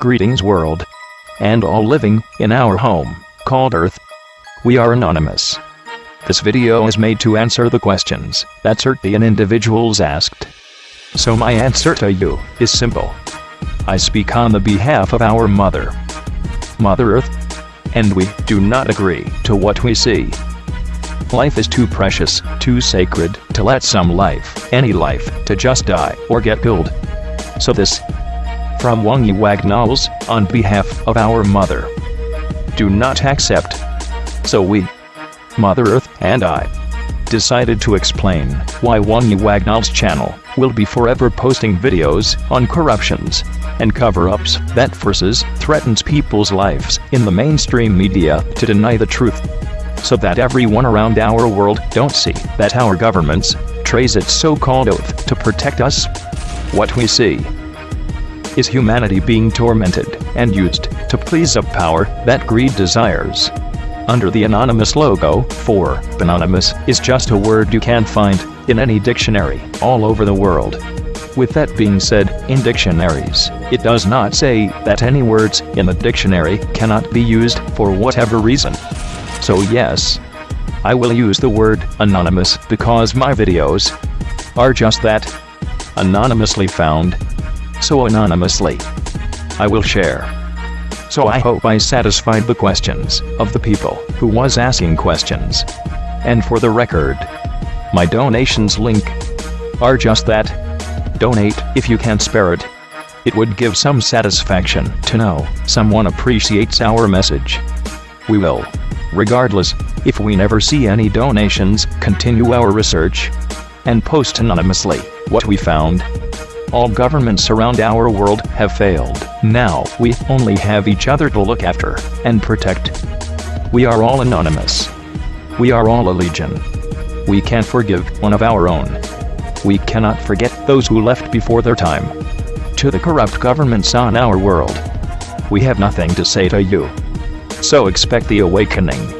Greetings world. And all living in our home, called Earth. We are anonymous. This video is made to answer the questions that certain individuals asked. So my answer to you is simple. I speak on the behalf of our mother, Mother Earth, and we do not agree to what we see. Life is too precious, too sacred, to let some life, any life, to just die or get killed. So this, from Wongy Wagnalls, on behalf of our mother, do not accept. So we, Mother Earth and I, decided to explain why Wongy Wagnall's channel will be forever posting videos on corruptions and cover-ups that forces threatens people's lives in the mainstream media to deny the truth so that everyone around our world don't see that our governments trace its so-called oath to protect us. What we see is humanity being tormented and used to please a power that greed desires. Under the anonymous logo, for anonymous is just a word you can't find in any dictionary all over the world. With that being said, in dictionaries, it does not say that any words in the dictionary cannot be used for whatever reason. So yes, I will use the word anonymous because my videos are just that anonymously found. So anonymously, I will share. So I hope I satisfied the questions of the people who was asking questions. And for the record, my donations link are just that. Donate if you can spare it. It would give some satisfaction to know someone appreciates our message. We will, regardless, if we never see any donations, continue our research and post anonymously what we found. All governments around our world have failed. Now, we only have each other to look after and protect. We are all anonymous. We are all a legion. We can't forgive one of our own. We cannot forget those who left before their time. To the corrupt governments on our world, we have nothing to say to you. So expect the awakening.